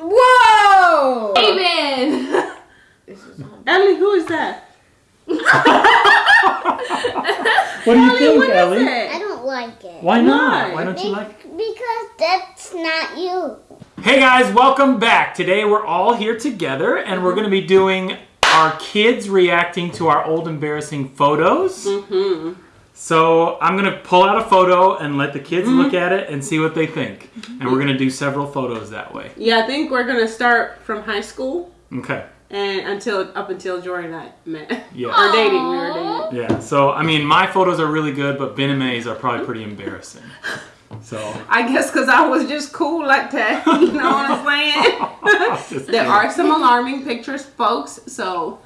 Whoa! Amen. Ellie, who is that? What do you think, what is Ellie? it? I don't like it. Why not? Why? Why don't you Be- like? Because that's not you. Hey guys, welcome back. Today we're all here together and we're going to be doing our kids reacting to our old embarrassing photos. Mm-hmm. So I'm going to pull out a photo and let the kids look mm-hmm. at it and see what they think. Mm-hmm. And we're going to do several photos that way. Yeah, I think we're gonna start from high school Okay. and until up until Jordan and I met. Yeah. or dating, we were dating. Yeah. So I mean, my photos are really good, but Ben and May's are probably pretty embarrassing. So I guess because I was just cool like that. You know what I'm saying? There kidding. are some alarming pictures, folks. So.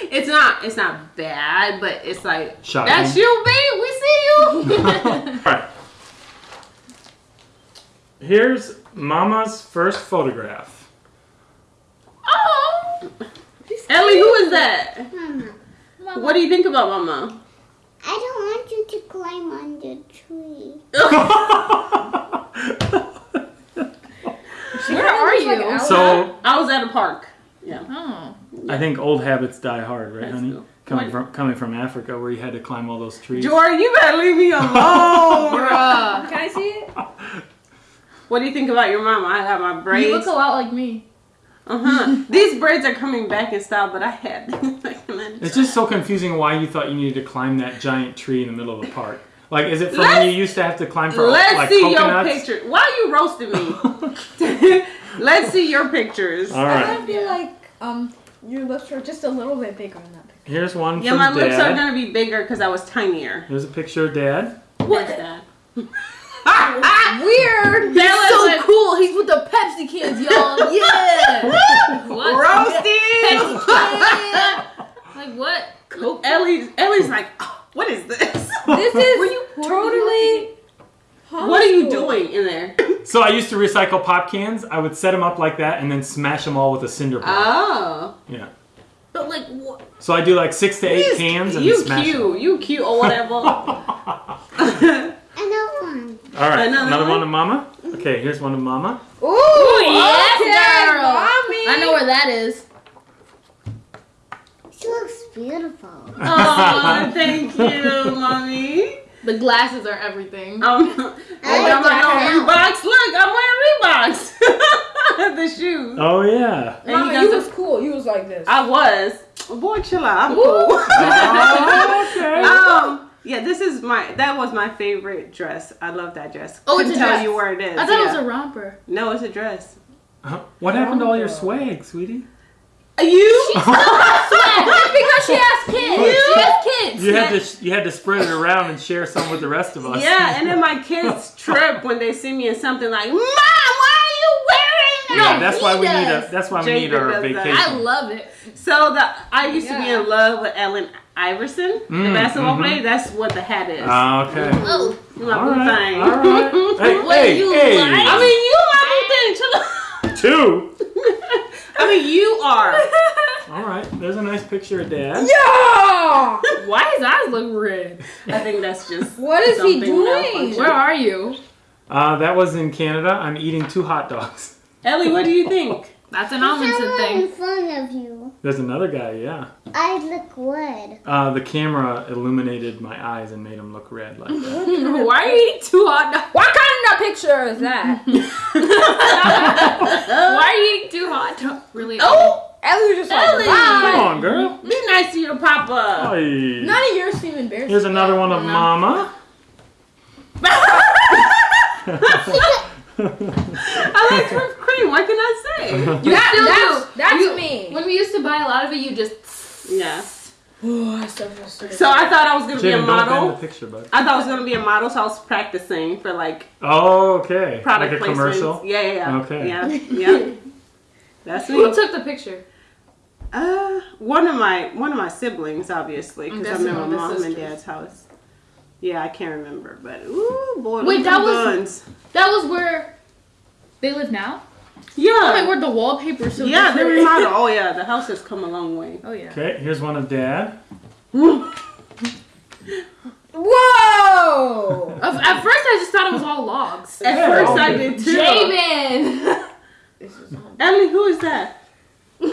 it's not it's not bad, but it's like Shocking. that's you, babe. We see you. All right. Here's Mama's first photograph. oh, Ellie, who is that? Mama, What do you think about Mama? I don't want you to climb on the tree. Where are you? so I was at a park. Yeah. Oh. I think old habits die hard, right, That's honey? cool. Coming What- from coming from Africa, where you had to climb all those trees. Jordan, you better leave me alone. Bruh. Can I see it? what do you think about your mama? I got my braids. You braids. look a lot like me. Uh huh. These braids are coming back in style, but I had. It's just so confusing why you thought you needed to climb that giant tree in the middle of the park. Like, is it from when Let's- you used to have to climb for Let's like see coconuts? your picture. Why are you roasting me? Let's see your pictures. All I right. feel like um your lips are just a little bit bigger in that picture. Here's one Yeah, from my lips are gonna be bigger because I was tinier. Here's a picture of Dad. What's that? Weird. He's That so like- cool. He's with the Pepsi kids, y'all. Yeah. what? Roasted. Like what? Coke. Ellie's Ellie's like, "Oh, what is this? This is Were you totally. What are you doing in there? So I used to recycle pop cans. I would set them up like that and then smash them all with a cinder block. Oh, yeah. But like what? So I do like six to eight cans and you then smash cute, you cute or oh, whatever. Another one. All right, Another another, one? one to Mama. Okay, here's one to Mama. Ooh, yes, okay, girl. mommy. I know where that is. She looks beautiful. oh, thank you, mommy. The glasses are everything. Um, I I got like my that. Reeboks. Look, I'm wearing Reeboks. the shoes. Oh yeah. And Mama, you you was cool. You was like this. I was. Boy, chill out. I'm Ooh. cool. Oh, okay. um, yeah, this is my. That was my favorite dress. I love that dress. Oh, it's Couldn't a tell dress. you where it is. I thought it was a romper. No, it's a dress. Huh? What happened to all your swag, sweetie? You? It's because she has kids. She has kids. You had to you had to spread it around and share some with the rest of us. yeah, and then my kids trip when they see me in something like, "Mom, why are you wearing that?" Yeah, that's he why we need a that's why we Jacob need our does that. vacation. I love it. So the I used to be in love with Allen Iverson, the Mm, basketball mhm. player. That's what the hat is. Ah, okay. Oh, my All boo right, thing. all right. Hey, What hey, you hey. like? I mean, you my boo thing. Two. I mean, you are. All right. There's a nice picture of Dad. yeah. why his eyes look red? I think that's just. What is he doing? Where are you? Uh, that was in Canada. I'm eating two hot dogs. Ellie, what do you think? That's an Amundsen thing. in front of you. There's another guy. Yeah. I look red. Uh, the camera illuminated my eyes and made them look red like that. Why are you eating two hot dogs? What kind of picture is that? Why are you eating two hot dogs? Really? Oh, Ellie was just like, Ellie. Come on, girl. be nice to your papa. Hey. None of yours seem embarrassing. Here's another one of Mama. I like whipped cream. What can I say? You That- still that's- do. that's You- me. When we used to buy a lot of it, you just. Yeah. Oh, I so frustrated. So I thought I was gonna be a Jaden, don't the model. picture, bud. I thought I was gonna be a model, so I was practicing for like Oh, okay. product like a placements. commercial. Yeah, yeah, yeah. Okay. Yeah, yeah. That's me. Who took the picture? Uh, one of my one of my siblings, obviously, because I'm in my one of mom and dad's house. Yeah, I can't remember, but ooh boy, Wait, that was- guns. That was where they live now. Yeah, Oh my word, the wallpaper so yeah, they different. remodeled. Oh yeah, the house has come a long way. Oh yeah. Okay, here's one of Dad. Whoa! Whoa! At at first, I just thought it was all logs. At Yeah, first I did too. Jamin! Ellie, who is that? What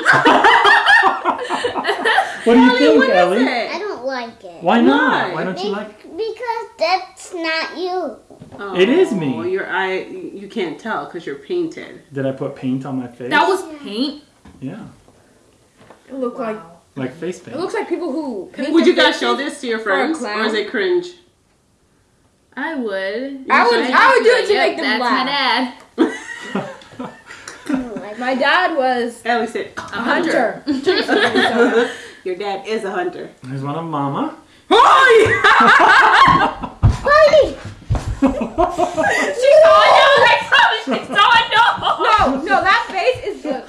do you Ellie, think, what is Ellie? I it? don't like it. Why not? Why? Why don't you Be- like? Because that's not you. Oh, It is me. Your eye, you can't tell because you're painted. Did I put paint on my face? That was paint. yeah, It looked like like face paint. it looks like people who. paint Would you guys show this to your friends, clown? or is it cringe? I would. I would. I would do it to Yep, make them that's laugh. my dad. I My dad was Ellie said, a hunter. So, Your dad is a hunter. There's one of Mama. Oh Party! She saw it. I promise. She saw it. No. no, no, that face is good.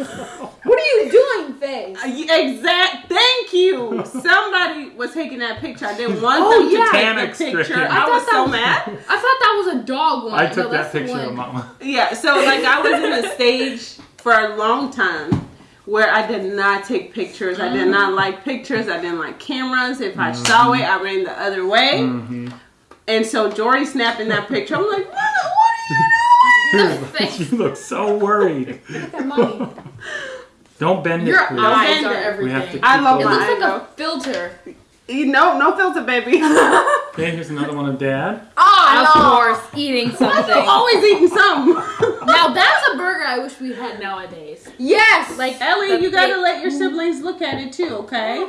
What are you doing, face? yeah! Exact. Thank you. Somebody was taking that picture. I didn't want Oh, them yeah. to take Panic the picture. stricken. I, I was thought so that mad. I thought that was a dog one. I took that's that the picture of. Mama. Yeah, so like I was in a stage for a long time where I did not take pictures. I did not like pictures. I didn't like cameras. If I saw it, I ran the other way. Mm-hmm. And so Jory snapping that picture. I'm like, Mama, what are you doing? you look so worried. Look at mommy. Don't bend Your it, please. eyes are it. everything. We have to keep I love It those- looks like know. a filter. doing? You know, no filter, baby. Okay, here's another one of Dad. Oh, Of course, eating something. Always eating something. now that's a burger I wish we had nowadays. Yes. Like Ellie, you gotta big- let your siblings look at it too, okay?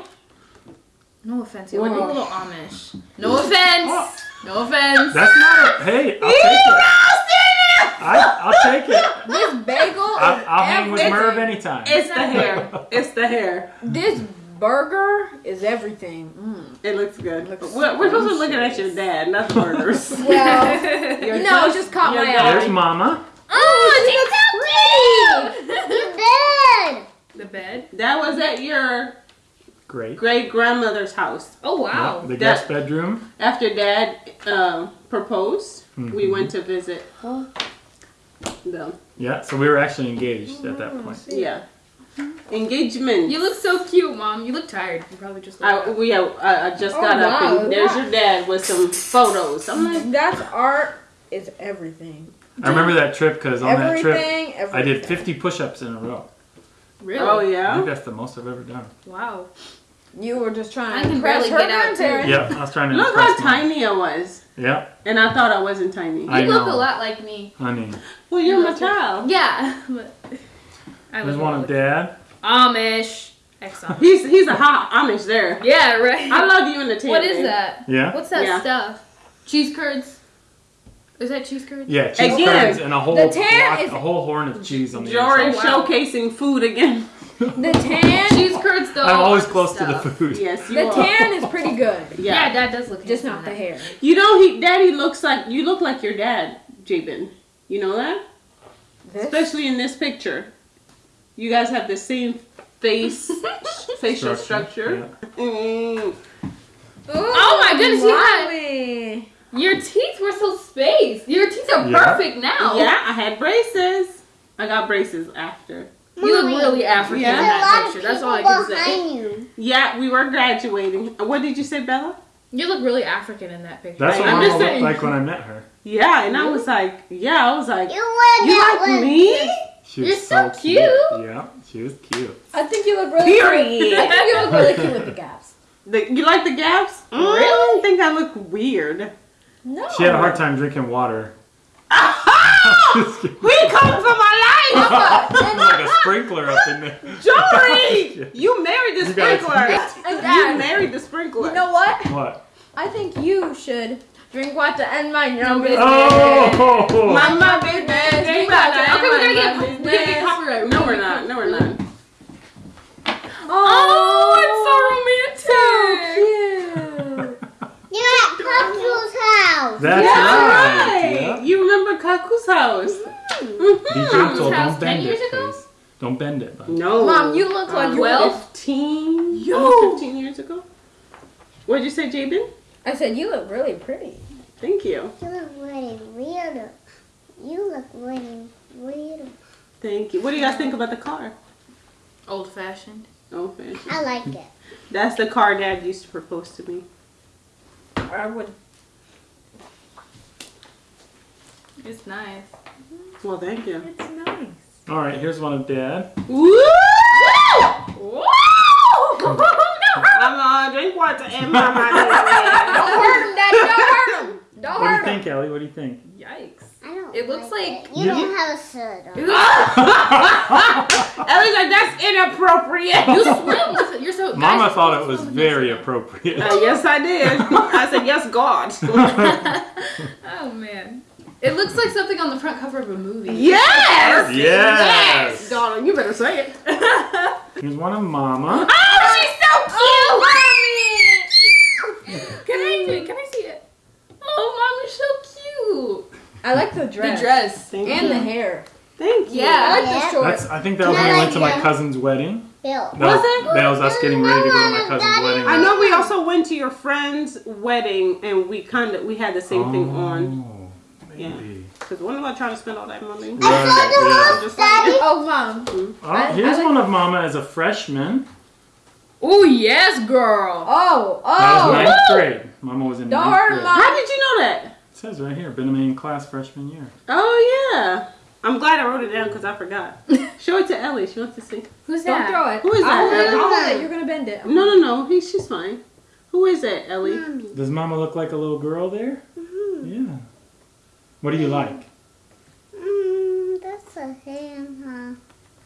No offense, you're a little Amish. No offense. No offense. That's not a. Hey, I'll take it. I, I'll take it. this bagel. I'll, I'll hang with. Merv anytime. It's the hair. It's the hair. This burger is everything. Mm. It looks good. Looks we're, we're supposed to be looking at your dad, not the burgers. Well, no, it just caught your my dad. There's. Mama. Oh, You bed! the bed. That was at your Great. great grandmother's house. Oh wow. Yeah, the That- guest bedroom. After dad um, proposed, we Mhm. went to visit them. Yeah, so we were actually engaged at that point. Yeah. Engagement. You look so cute, mom. You look tired. You probably just. I, we, yeah, I, I just Oh, got up and there's your dad with some photos. I'm like, That's art is everything. I remember that trip because on that trip Everything, everything. I did 50 push-ups in a row. really? oh yeah. I yeah. think that's the most I've ever done. Wow. You were just trying I to can impress barely her get out, too. grandparents. Yep, I was trying to Look how impress mom. tiny I was, Yeah. and I thought I wasn't tiny. I You look know. a lot like me. honey. Well, you're You my look- child. Yeah. But I There's look one a of Dad. Amish. Ex-Amish. He's he's a hot Amish there. Yeah, right. I love you in the tan. What is that? Yeah. What's that Yeah. stuff? Cheese curds. Is that cheese curds? Yeah, cheese Again, curds and a whole the tan block, is- a whole horn of cheese on the Jory inside. Wow. showcasing food again. The tan, Cheese curds though. I'm always are close to the food. Yes, you the are. tan is pretty good. Yeah. Yeah. Dad does look good. Just not the hair. You know, he daddy looks like you look like your dad, Jabin. You know that? This? Especially in this picture. You guys have the same face, facial structure. Yeah. Mm. Oh my goodness, you had- Your teeth were so spaced. Your teeth are Yeah. perfect now. Yeah, I had braces. I got braces after. You look really African Yeah. in There's a lot that picture. That's all I can say. you. Yeah, we were graduating. What did you say, Bella? You look really African in that picture. That's what I'm Mama just looked saying. like when I met her. Yeah, and I was like, yeah, I was like, You you like one. me? She was You're so cute. cute. Yeah, she was cute. I think you look really Period. I think you look really cute with the gaps. The, you like the gaps? Mm, Really? I think I look weird. No. She had a hard time drinking water. we come for my life! There's like a sprinkler up in there. Jory! You married the You gotta- sprinkler. You married the sprinkler. you know what? What? I think you should drink water and mind oh! your own business. Oh! Mama business, drink water. Okay, we're gonna get- Mama we're gonna get business. copyright. No, we're not. No, we're not. Oh, it's so oh, romantic. You're at Kaku's house. That's That's right. right. Yeah. You remember Kaku's house? Be gentle. house Don't bend it, please. Don't bend it. bud. No. Mom, you look like you were 12? 15, Yo. almost 15 years ago. What did you say, Jabin? I said you look really pretty. Thank you. You look really weird. You look really weird. Thank you. What do you guys think about the car? Old fashioned. Old fashioned. I like it. That's the car Dad used to propose to me. I would. It's nice. Well, thank you. It's nice. All right, here's one of Dad. Woo! Whoa! I'm gonna drink water and mama. Don't hurt him, Daddy. Don't hurt him. Don't What do you him. think, Ellie? What do you think? Yikes. I don't It looks like- it. you You- don't have a shirt on. Ellie's like, that's inappropriate. You swim with. You're so. Mama guys, thought it was very this. appropriate. Uh, yes, I did. I said, yes, God. Oh man. It looks like something on the front cover of a movie. yes! Yes. Darling, you better say it. Here's one of Mama. Oh, she's so cute! Oh, Mommy. Can I see it? Can I see it? Oh, mom, you're so cute. I like the dress. The dress. Thank And you. the hair. Thank you. I Yeah. like Yeah. the shorts. That's. I think that was when we went to my cousin's wedding. Bill. That was, Was it? that was us getting ready to go to my cousin's Daddy. wedding. I know we also went to your friend's wedding and we kind of we had the same thing oh. on Oh, Yeah. maybe. because when am I trying to spend all that money? Right, yeah. I'm just Daddy. like, Oh, mom. Oh, I- here's I like- one of Mama as a freshman. Oh yes, girl. Oh, oh. That was oh. ninth grade. Mama was in Don't ninth grade. Mom. how did you know that? It says right here, been a main class freshman year. Oh yeah, I'm glad I wrote it down because I forgot. Show it to Ellie. She wants to see. Who's Don't that? throw it. Who is I'll that? it. I'll hold it. You're gonna bend it. No, no, no. He, she's fine. Who is that, Ellie? Mommy. Does Mama look like a little girl there? Yeah. What do you like? Mm, that's a hand, huh?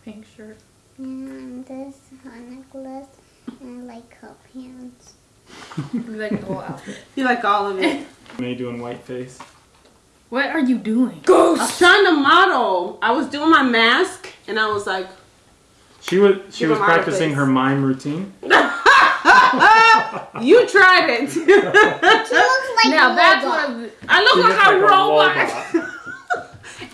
Pink shirt. And this her necklace. And I like her pants. You like the whole outfit. You like all of it. May doing white face. What are you doing? Ghost! I was trying to model. I was doing my mask and I was like, She was she was practicing face. her mime routine. you tried it. She looks like now a that's robot. one of the. I look She like, a like a robot. robot.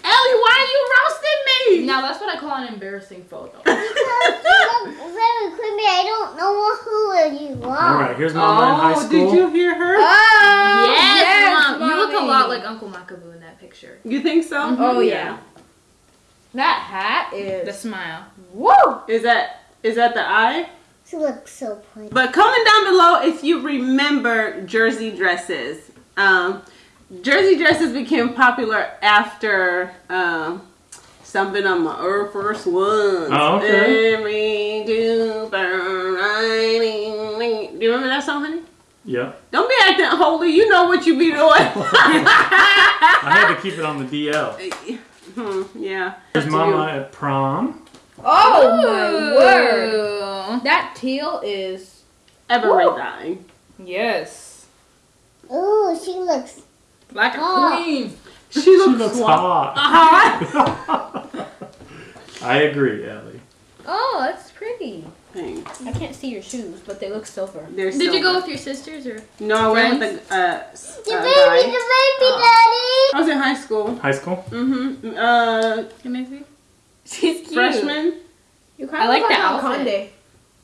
Ellie, why are you roasting me? Now that's what I call an embarrassing photo. Because you look very creepy. I don't know who you are. All right, here's Mama in high Oh, school. did you hear her? Oh, yes, mom. You look a lot like Uncle Makabu in that picture. You think so? Mm-hmm. Oh yeah. That hat is. The smile. Woo! Is that is that the eye? She looks so pretty. But comment down below if you remember jersey dresses. Um, jersey dresses became popular after um, something on my Air Force Ones. Oh, okay. Every duper riding. Do you remember that song, honey? Yeah. Don't be acting holy. You know what you be doing. I had to keep it on the DL. hmm, yeah. Here's To Mama at prom. Oh my word! That teal is. Ever Woo. dying. Yes. Ooh, she looks. Like a Oh. queen. She She looks, looks hot. hot. I agree, Ellie. Oh, that's pretty. Thanks. I can't see your shoes, but they look silver. They're Did you go with your sisters or? No, I went with the uh, s- The uh, baby, guy. the baby, Oh. daddy. I was in high school. High school? Mm-hmm. Uh, Can I see? She's cute. freshman. You kind I like that the outfit. Conde.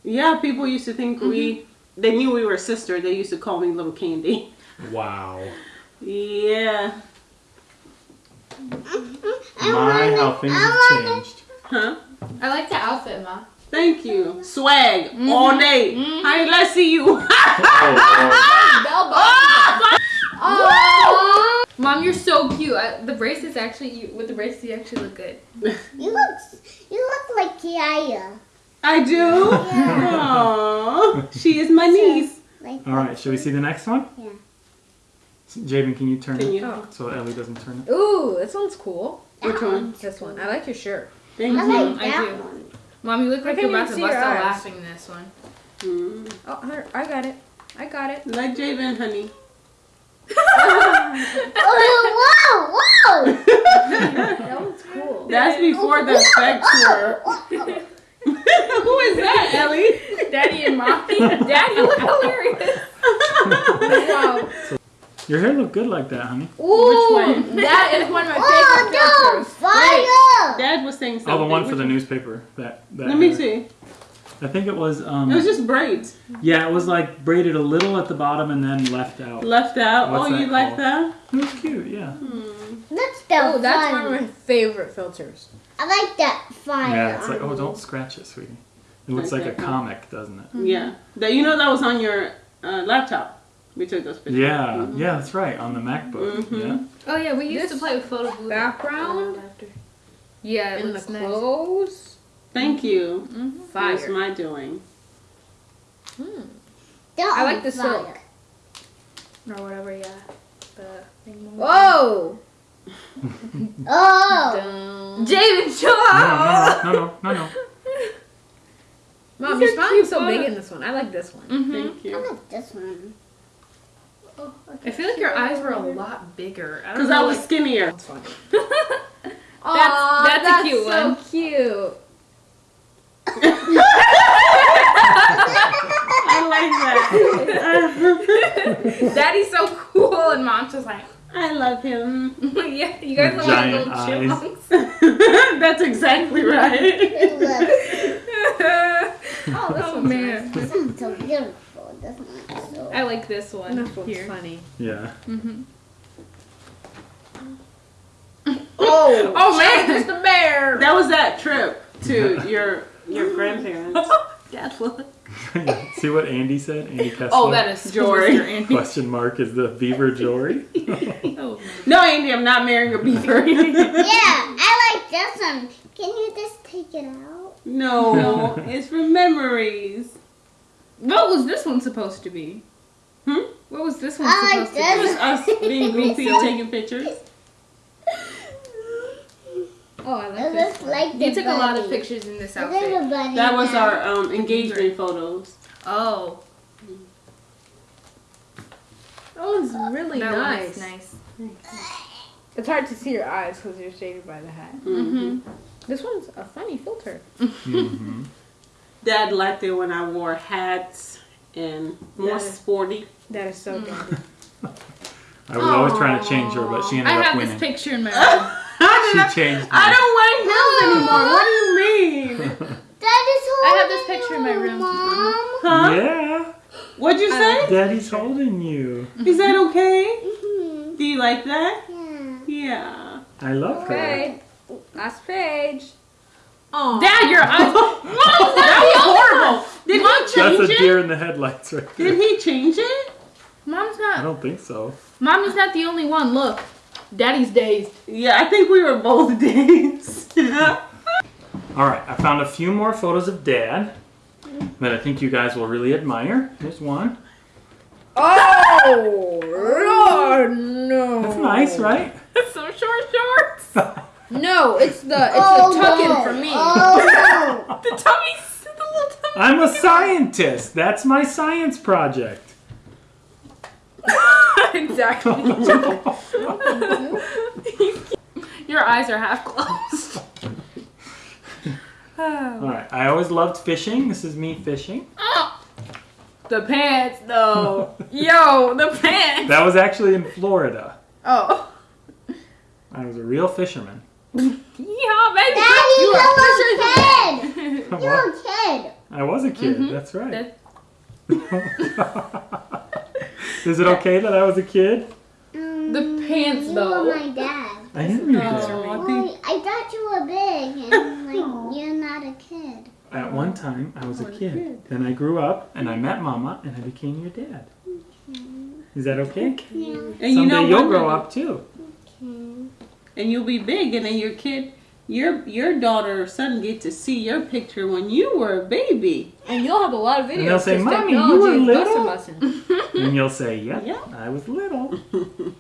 Yeah, people used to think we. They knew we were sisters. They used to call me Little Candy. Wow. Yeah. My, how things have changed. Huh? I like the outfit, ma. Thank you. Swag all day. Mhm. Honey, let's see you. Oh, Bell. Oh, mom, you're so cute. I, the bracelets actually, you, with the braces, you actually look good. You look, you look like Yaya. I do. Aww. She is my niece. Like All right, should we see the next one? Yeah. Javen, can you turn Can it you? Oh. so Ellie doesn't turn it? Ooh, this one's cool. Which one? This one. I like your shirt. Thank I you. like I that do. one. Mom, you look like you're about to bust out laughing this one. Mm. Oh, I got it. I got it. Like Javen, honey. Oh, whoa, whoa. That was cool. That's before the effect tour. Who is that, Ellie? Daddy and mommy. Daddy, you look hilarious. Wow. Your hair looked good like that, honey. Ooh, one? That is one of my Oh, favorite no, filters. fire. Dad was saying something. Oh, the one for Which the newspaper. That. that Let me see. I think it was. Um, It was just braids yeah, it was like braided a little at the bottom and then left out. left out. What's oh, that you like that? It was cute, yeah. That's the Oh, that's fun. one of my favorite filters. I like that fire. Yeah, it's like, oh, don't scratch it, sweetie. It looks Like like a that, comic, doesn't it? Yeah. That you know that was on your uh, laptop. We took those pictures. Yeah, yeah, that's right. On the MacBook. Mhm. Yeah. Oh yeah, we used This to play with photo booth. Background Yeah, it and the nice. clothes. Thank you. Mhm. That's Fire. my doing. I like the silk. Or whatever, yeah. The thing. Whoa! Oh. Dun. Jaden, chill No, out. no, no, no, no, no. Mom, These your are smile's cute so big in this one. I like this one. Mhm. Thank you. I like this one. I feel like your eyes were a lot bigger. Because know. I was like- skinnier. That's funny. That's- that's a cute so one. cute. I like that. Daddy's so cool, and mom's just like, I love him. yeah, you guys With look like little eyes. chipmunks. That's exactly right. Oh, this Oh one's man, this one's so beautiful. This one's so. I like this one This one's here. funny. Yeah. Mm-hmm. Oh, Oh man, it's the bear. That was that trip to your your grandparents. Dad, look. See what Andy said? Andy Kessler. Oh, that is Jory. Question mark is the beaver Jory. No, Andy, I'm not marrying a beaver. Yeah, I like this one. Can you just take it out? no, it's for memories. What was this one supposed to be? Hmm? What was this one I like supposed to It was us being goofy, silly. taking pictures. Oh, I like It this. like You took a lot of pictures in this outfit. a bunny That was now. our um, engagement photos. Oh, That one's really that nice. one's nice. It's hard to see your eyes because you're shaded by the hat. Mm-hmm. This one's a funny filter. hmm Dad liked it when I wore hats and more Yeah. sporty. That is so good. I was always trying to change her, but she I ended up have winning. this picture in my room. She changed me. I don't wear heels anymore. What do you mean? That is I have this holding picture in my you, room. Mom. Huh? yeah. What'd you say? Daddy's holding you. Is that okay? Mhm. Do you like that? Yeah. Yeah. I love her. Okay, last page. Oh, Dad, your eyes. That was horrible. Did Mom, he That's change a it? deer in the headlights right there. Did he change it? Mom's not. I don't think so. Mommy's not the only one. Look, Daddy's dazed. Yeah, I think we were both days. All right, I found a few more photos of Dad that I think you guys will really admire. Here's one. Oh, Lord, no. That's nice, right? Some short shorts. No, it's the it's Oh, the tuck-in no. for me. Oh, The tummies. The little tummy. I'm a scientist. That's my science project. exactly. Your eyes are half closed. All right, I always loved fishing. This is me fishing. the pants, though. Yo, the pants. That was actually in Florida. Oh. I was a real fisherman. Yeah, baby. Daddy, You you're are a kid. You're a kid. I was a kid. Mhm. That's right. That- is it okay that I was a kid? Um, The pants, you though. were my dad. I am your dad. I Well, I thought you were big and like you're not a kid. At one time, I was a kid. Then I grew up and I met Mama and I became your dad. Is that okay? Yeah. and Someday you know you'll grow up too. Okay. and you'll be big, and then your kid, your your daughter or son get to see your picture when you were a baby. And you'll have a lot of videos. And they'll say, 'cause "Mommy, you were little?" Bussin' bussin'. And you'll say, Yep, Yeah. I was little.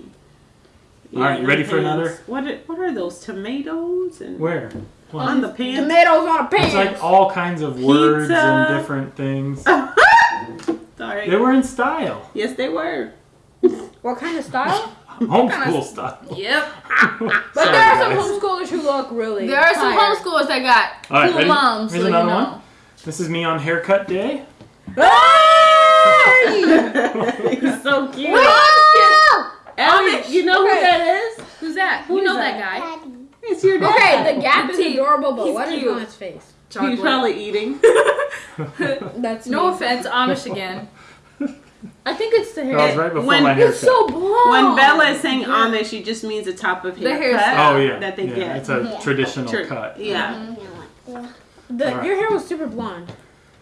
Yeah, right, you ready the for another? What are, what are those tomatoes and Where? on the pants? Tomatoes on a pan. It's like all kinds of words and different things. Sorry. They were in style. yes, they were. what kind of style? Homeschool style. Yep. But Sorry, there are some guys. homeschoolers who look really. There are some homeschoolers that got All right, cool ready? moms. Here's so another you know. one. This is me on haircut day. Ah! He's so cute. Oh! Ellie, you know who Okay. that is? Who's that? Who you know that, that? guy. Daddy. It's your dad. Okay, the gap is adorable, but He's what is cute. on his face? He's probably eating. That's No me. offense, Amish again. I think it's the hair. That was right before When- my haircut. It's so blonde. When Bella is saying Amish, she just means the top of hair. The haircut hairstyle. oh yeah, that they yeah, get. It's a Yeah. traditional Tr- cut. Yeah. the, All right. your hair was super blonde.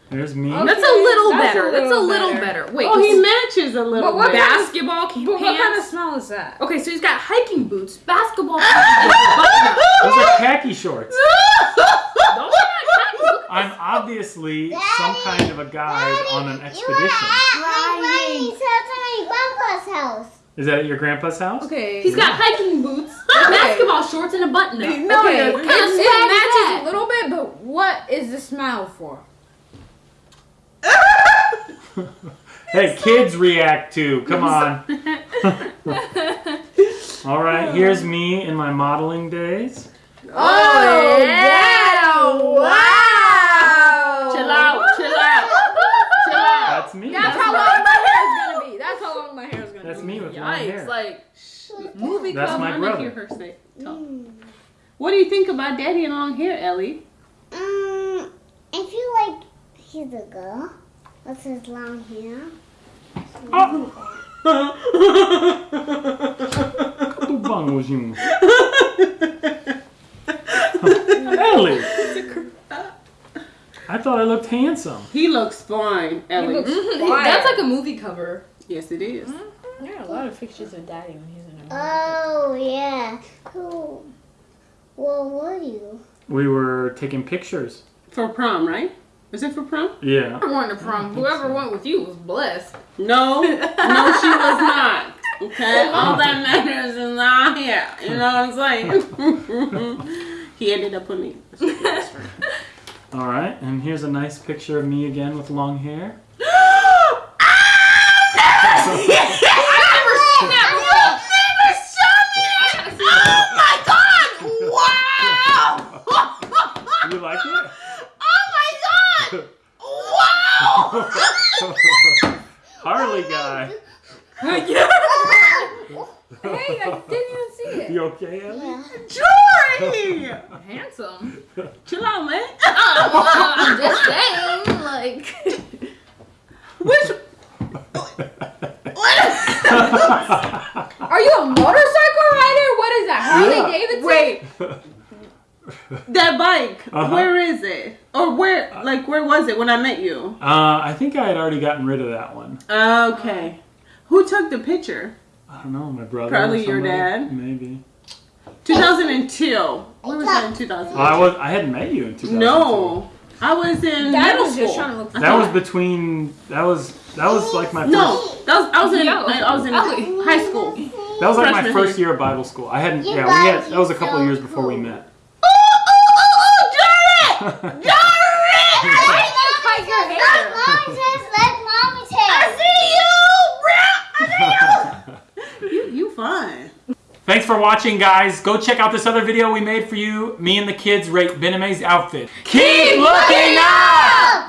There's me. That's a little that's a better. That's a little little better. better. Wait. Oh, he matches a little But what bit. basketball But what kind of smell is that? Okay, so he's got hiking boots, basketball pants, Those are khaki shorts. Those are not khaki. Look I'm obviously some kind of a guide on an You expedition. were at my granny's house and my grandpa's house. Is that at your grandpa's house? Okay. He's got hiking boots, basketball shorts, and a button up. No, okay. it, it, it matches that? a little bit, but what is the smell for? Hey, kids react to. Come on. All right, here's me in my modeling days. Oh, yeah! Wow! Chill out, chill out, chill out. That's me. That's That's, how long my hair is gonna be. That's how long my hair is gonna that's be. That's me with long Yikes! hair. Like movie That's club. my I wanna brother. hear her say. talk. What do you think about daddy and long hair, Ellie? Um, I feel like he's a girl. What's his long hair? Tubangojinho. Ellie. I thought I looked handsome. he looks fine, Ellie. Mhm, That's like a movie cover. yes, it is. There are a lot of pictures of daddy when he's in a movie. Oh yeah. Who? Well, were you? We were taking pictures. For prom, right? Is it for prom? Yeah. Whoever went to prom, whoever went with you was blessed. No, no, she was not. Okay, all that matters is not here. You know what I'm saying? he ended up with me. All right, and here's a nice picture of me again with long hair. Ah, You like it? Harley guy. Hey, I didn't even see it. You okay, Ellie? Jory! Handsome. Chill out, man. well, I'm just saying, like. Which? Are you a motorcycle rider? What is that? Harley Yeah. Davidson? Wait, that bike. Uh-huh. Where is it? Or where? Like, where was it when I met you? Uh, I think I had already gotten rid of that one. Okay. Who took the picture? I don't know, my brother. or Probably your dad. Maybe. 2002. When was that in 2000? Oh, I was. I hadn't met you in 2002. No, I was in Dad middle was school. just trying to look. That was between. That was. That was like my first. No, that was I was in Yo, I was in Ellie. high school. That was like my freshman first year. year of Bible school. I hadn't. Yeah, we had. That was a couple so years before we met. Oh, oh, oh, oh, Jared! Jared! fun. Thanks for watching, guys. Go check out this other video we made for you. Me and the kids rate Ben and outfit. Keep, Keep looking up! up!